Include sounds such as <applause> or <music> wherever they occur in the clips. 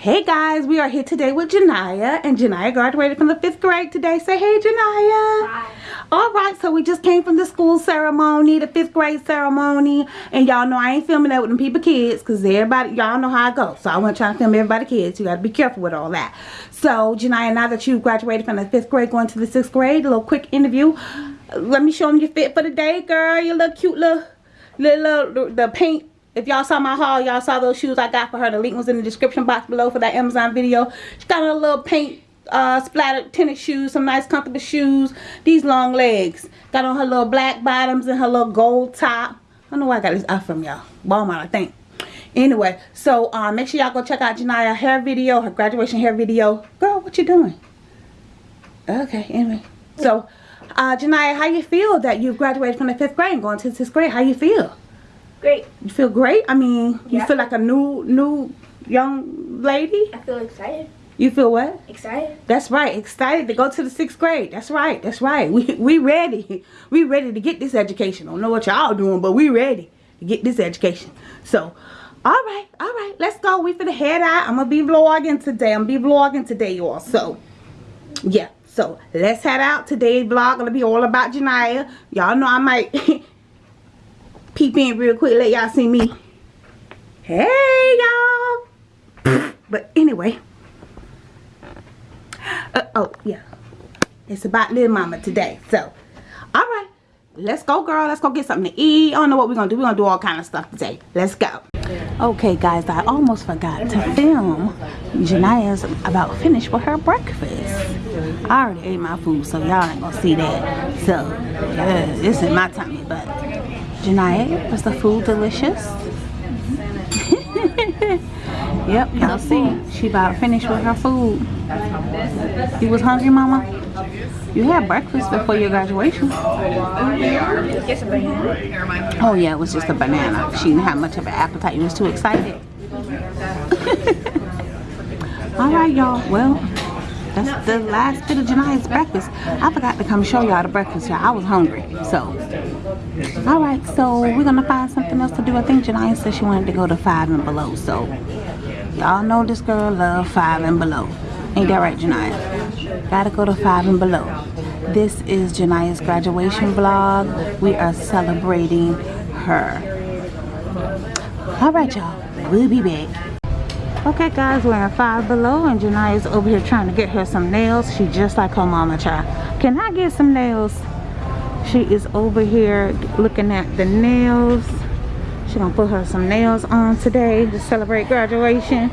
Hey guys, we are here today with Janiyah, and Janiyah graduated from the fifth grade today. Say hey, Janiyah. Hi. All right, so we just came from the school ceremony, the fifth grade ceremony, and y'all know I ain't filming that with them people kids, cause everybody, y'all know how it goes. So I wasn't trying to film everybody kids. You gotta be careful with all that. So Janiyah, now that you graduated from the fifth grade, going to the sixth grade, a little quick interview. Let me show them your fit for the day, girl. Your little cute little, little, little the paint if y'all saw my haul, y'all saw those shoes I got for her. The link was in the description box below for that Amazon video. She got a little paint uh, splattered tennis shoes, some nice comfortable shoes. These long legs. Got on her little black bottoms and her little gold top. I don't know where I got this out from y'all. Walmart, I think. Anyway, so uh, make sure y'all go check out Janiyah hair video, her graduation hair video. Girl, what you doing? Okay, anyway. So, uh, Janiyah, how you feel that you've graduated from the fifth grade and going to the sixth grade? How you feel? Great. You feel great? I mean, you feel like a new, new young lady? I feel excited. You feel what? Excited. That's right. Excited to go to the sixth grade. That's right. That's right. We we ready. <laughs> We ready to get this education. I Don't know what y'all doing, but we ready to get this education. So, all right, all right. Let's go. We finna head out. I'm gonna be vlogging today. I'm gonna be vlogging today, y'all. So, yeah. So let's head out. Today's vlog gonna be all about Janiyah. Y'all know I might <laughs> peep in real quick. Let y'all see me. Hey, y'all. But anyway. Uh, oh, yeah. It's about little mama today. So, all right. Let's go, girl. Let's go get something to eat. I don't know what we're going to do. We're going to do all kind of stuff today. Let's go. Okay, guys. I almost forgot to film. Janiyah's about finished with her breakfast. I already ate my food, so y'all ain't going to see that. So, yeah, this is my tummy, but... Was the food delicious? <laughs> yep, y'all see. She about finished with her food. You was hungry, mama? You had breakfast before your graduation. Get some banana. Oh yeah, it was just a banana. She didn't have much of an appetite. You was too excited. <laughs> All right, y'all. Well, that's the last bit of Janiyah's breakfast. I forgot to come show y'all the breakfast, y'all. I was hungry, so. All right, so we're gonna find something else to do. I think Janiyah said she wanted to go to five and below, so y'all know this girl love five and below. Ain't that right, Janiyah? Gotta go to five and below. This is Janiyah's graduation vlog. We are celebrating her. All right, y'all. We'll be back. Okay, guys, we're in five below, and Janiyah's over here trying to get her some nails. She just like her mama child. Can I get some nails? She is over here looking at the nails. She gonna put her some nails on today to celebrate graduation.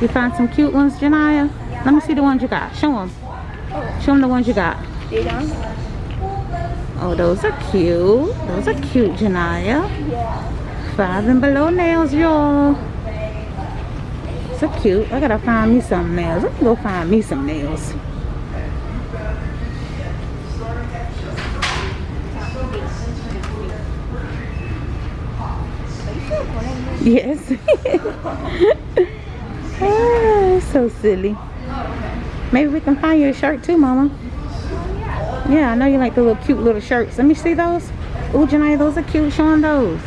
You find some cute ones, Janiyah? Let me see the ones you got. Show them. Show them the ones you got. Oh, those are cute. Those are cute, Janiyah. Five and below nails, y'all. So cute. I gotta find me some nails. Let me go find me some nails. Yes. <laughs> ah, so silly. Maybe we can find you a shirt too, Mama. Yeah, I know you like the little cute little shirts. Let me see those. Ooh, Janiyah, those are cute. Show 'em those.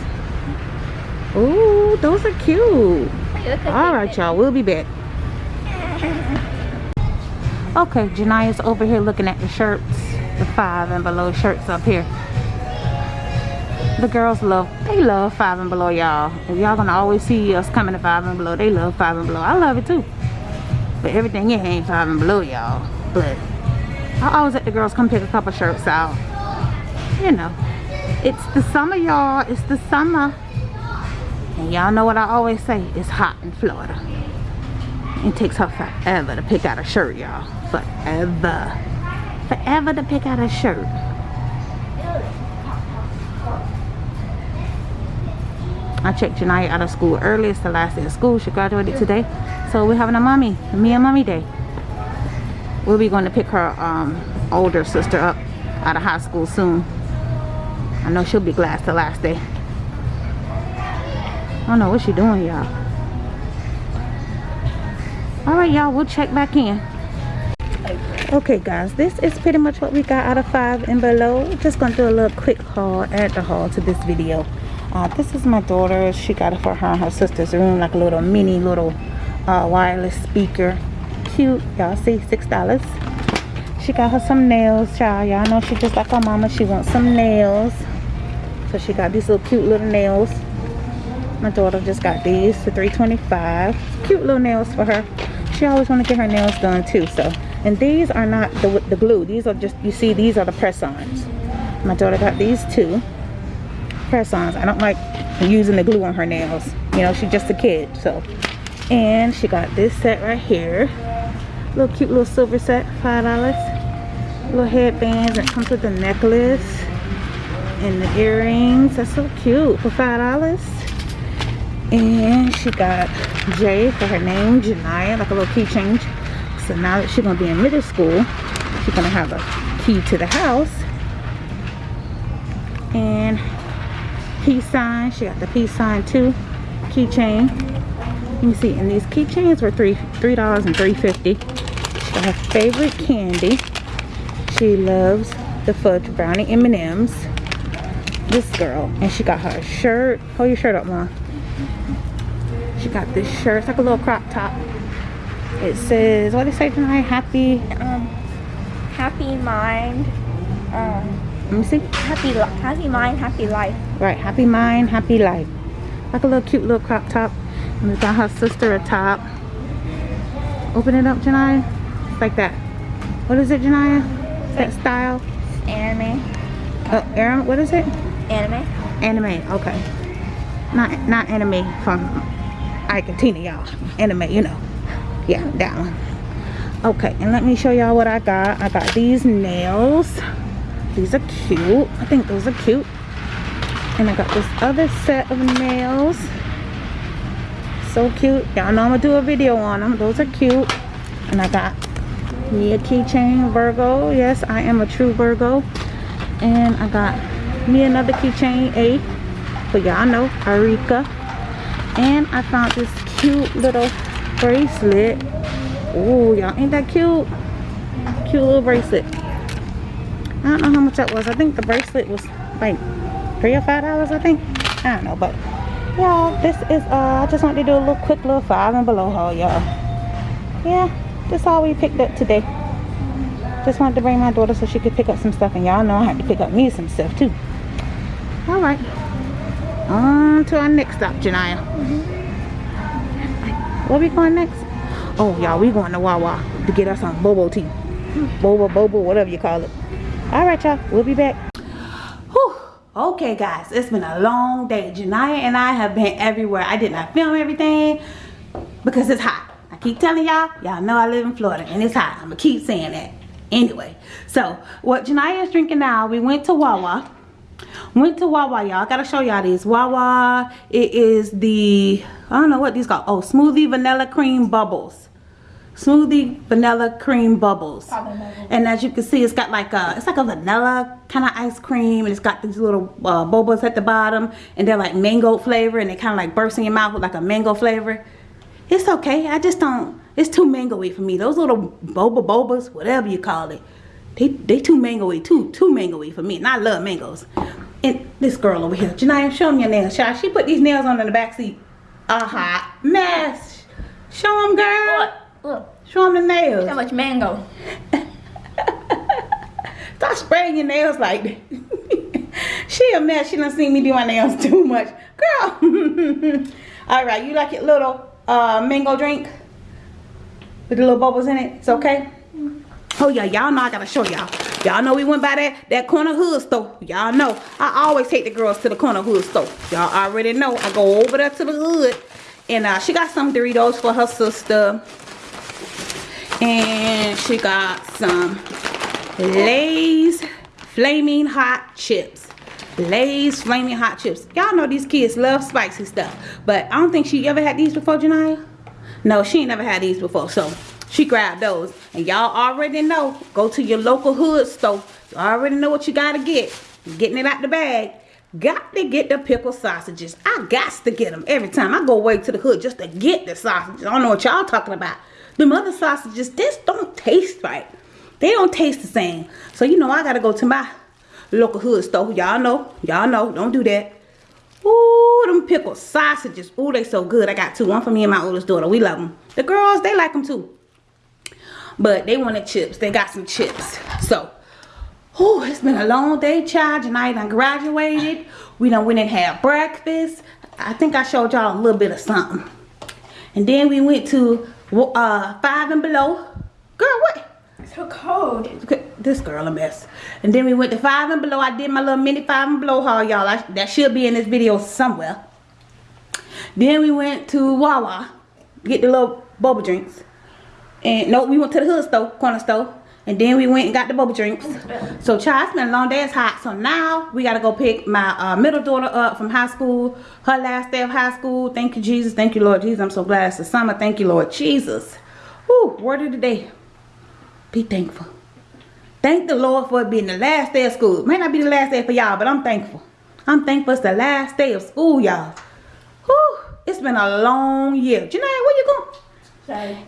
Ooh, those are cute. All right, y'all. We'll be back. Okay, Janiyah's over here looking at the shirts. The five and below shirts up here. The girls love, they love five and below, y'all. If y'all gonna always see us coming to five and below, they love five and below. I love it too. But everything in here ain't five and below, y'all. But I always let the girls come pick a couple shirts out. You know, it's the summer, y'all. It's the summer. And y'all know what I always say. It's hot in Florida. It takes her forever to pick out a shirt, y'all. Forever. Forever to pick out a shirt. I checked Janiyah out of school early. It's the last day of school. She graduated today. So we're having a mommy, me and mommy day. We'll be going to pick her um, older sister up out of high school soon. I know she'll be glad it's the last day. I don't know what she doing, y'all. Alright, y'all. We'll check back in. Okay, guys. This is pretty much what we got out of 5 and below. Just to do a little quick haul, add the haul to this video. Uh, this is my daughter. She got it for her and her sister's room. Like a little mini little uh, wireless speaker. Cute. Y'all see? $6. She got her some nails, child. Y'all know she just like her mama. She wants some nails. So she got these little cute little nails. My daughter just got these for 325 Cute little nails for her. She always want to get her nails done too. So, and these are not the, the glue. These are just, you see, these are the press-ons. My daughter got these two press-ons. I don't like using the glue on her nails. You know, she's just a kid. So, and she got this set right here. Little cute little silver set, $5 little headbands that comes with the necklace and the earrings that's so cute for five dollars and she got J for her name Janaya like a little key change so now that she's gonna be in middle school she's gonna have a key to the house and peace sign she got the peace sign too keychain let me see and these keychains were three three dollars and three fifty she got her favorite candy she loves the fudge brownie M&Ms. This girl. And she got her shirt. Hold your shirt up, Mom. She got this shirt. It's like a little crop top. It says, what did it say tonight? Happy. Um, happy mind. Um, let me see. Happy, happy mind, happy life. Right. Happy mind, happy life. Like a little cute little crop top. And we got her sister a top. Open it up, Janaya. It's like that. What is it, Janaya? that style? Anime. Oh, Aaron, what is it? Anime. Anime, okay. Not not Anna Mae from Ike and Tina, y'all. Anime, you know. Yeah, that one. Okay, and let me show y'all what I got. I got these nails. These are cute. I think those are cute. And I got this other set of nails. So cute. Y'all know I'm going to do a video on them. Those are cute. And I got me a keychain Virgo yes I am a true Virgo and I got me another keychain A but y'all know Arika and I found this cute little bracelet. Oh y'all ain't that cute? Cute little bracelet. I don't know how much that was. I think the bracelet was like three or five dollars I think. I don't know but y'all this is uh I just wanted to do a little quick little five and below haul y'all. Yeah that's all we picked up today. Just wanted to bring my daughter so she could pick up some stuff and y'all know I had to pick up me some stuff too. All right on to our next stop Janaya where we going next? Oh y'all we going to Wawa to get us some bobo tea. Bobo bobo whatever you call it. All right y'all we'll be back. Okay guys it's been a long day. Janaya and I have been everywhere. I did not film everything because it's hot. I keep telling y'all, y'all know I live in Florida and it's hot. I'm gonna keep saying that. Anyway, so what Janaya is drinking now, we went to Wawa. Went to Wawa, y'all. I gotta show y'all this. Wawa, it is the, I don't know what these called. Oh, smoothie vanilla cream bubbles. Smoothie vanilla cream bubbles. And as you can see, it's got like a, it's like a vanilla kind of ice cream. And it's got these little uh, bubbles at the bottom. And they're like mango flavor. And they kind of like burst in your mouth with like a mango flavor. It's okay. I just don't, it's too mangoey for me. Those little boba bobas, whatever you call it, they, they too mangoey, too, too mangoey for me. And I love mangoes. And this girl over here, Janaya, show me your nails. Child. She put these nails on in the back seat. A hot mess. Show them, girl. Look, look. Show them the nails. How much mango? <laughs> Stop spraying your nails like that. <laughs> she a mess. She done seen me do my nails <laughs> too much. Girl. All right, you like it little uh, mango drink with the little bubbles in it. It's okay. Oh yeah, y'all know I gotta show y'all. Y'all know we went by that that corner hood store. Y'all know I always take the girls to the corner hood store. Y'all already know I go over there to the hood, and uh, she got some Doritos for her sister, and she got some Lay's flaming hot chips. Lay's Flaming Hot Chips. Y'all know these kids love spicy stuff. But I don't think she ever had these before, Janaya. No, she ain't never had these before. So she grabbed those. And y'all already know. Go to your local hood store. You already know what you got to get. Getting it out the bag. Got to get the pickle sausages. I got to get them every time. I go away to the hood just to get the sausages. I don't know what y'all talking about. The other sausages, this don't taste right. They don't taste the same. So, you know, I got to go to my local hood store. Y'all know. Y'all know. Don't do that. Ooh, them pickle sausages. Ooh, they so good. I got two. One for me and my oldest daughter. We love them. The girls, they like them too. But they wanted chips. They got some chips. So, ooh, it's been a long day, child. Tonight I graduated. We done went and had breakfast. I think I showed y'all a little bit of something. And then we went to uh, Five and Below. Girl, what? It's so cold. This girl a mess. And then we went to Five and Below. I did my little mini Five and Below haul, y'all. That should be in this video somewhere. Then we went to Wawa. Get the little bubble drinks. And no, we went to the hood store, corner store. And then we went and got the bubble drinks. So, child, it's been a long day. It's hot. So now we got to go pick my uh, middle daughter up from high school. Her last day of high school. Thank you, Jesus. Thank you, Lord Jesus. I'm so glad it's the summer. Thank you, Lord Jesus. Whew, word of the day. Be thankful. Thank the Lord for it being the last day of school. It may not be the last day for y'all, but I'm thankful. I'm thankful it's the last day of school, y'all. Whew, it's been a long year. Janae, where you going?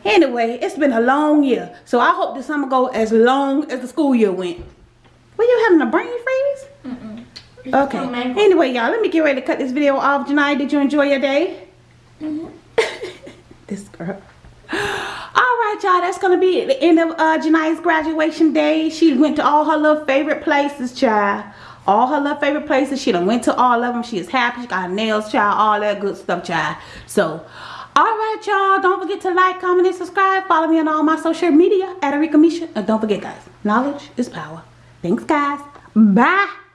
Anyway, it's been a long year. So I hope this summer go as long as the school year went. Were you having a brain freeze? Mm-mm. Okay. Oh. Anyway, y'all, let me get ready to cut this video off. Janai, did you enjoy your day? Mhm. <laughs> this girl. All right, y'all. That's gonna be the end of uh, Janai's graduation day. She went to all her little favorite places, child. All her little favorite places. She done went to all of them. She is happy. She got her nails, child. All that good stuff, child. So, all right, y'all. Don't forget to like, comment, and subscribe. Follow me on all my social media at Arika Misha. And don't forget, guys, knowledge is power. Thanks, guys. Bye.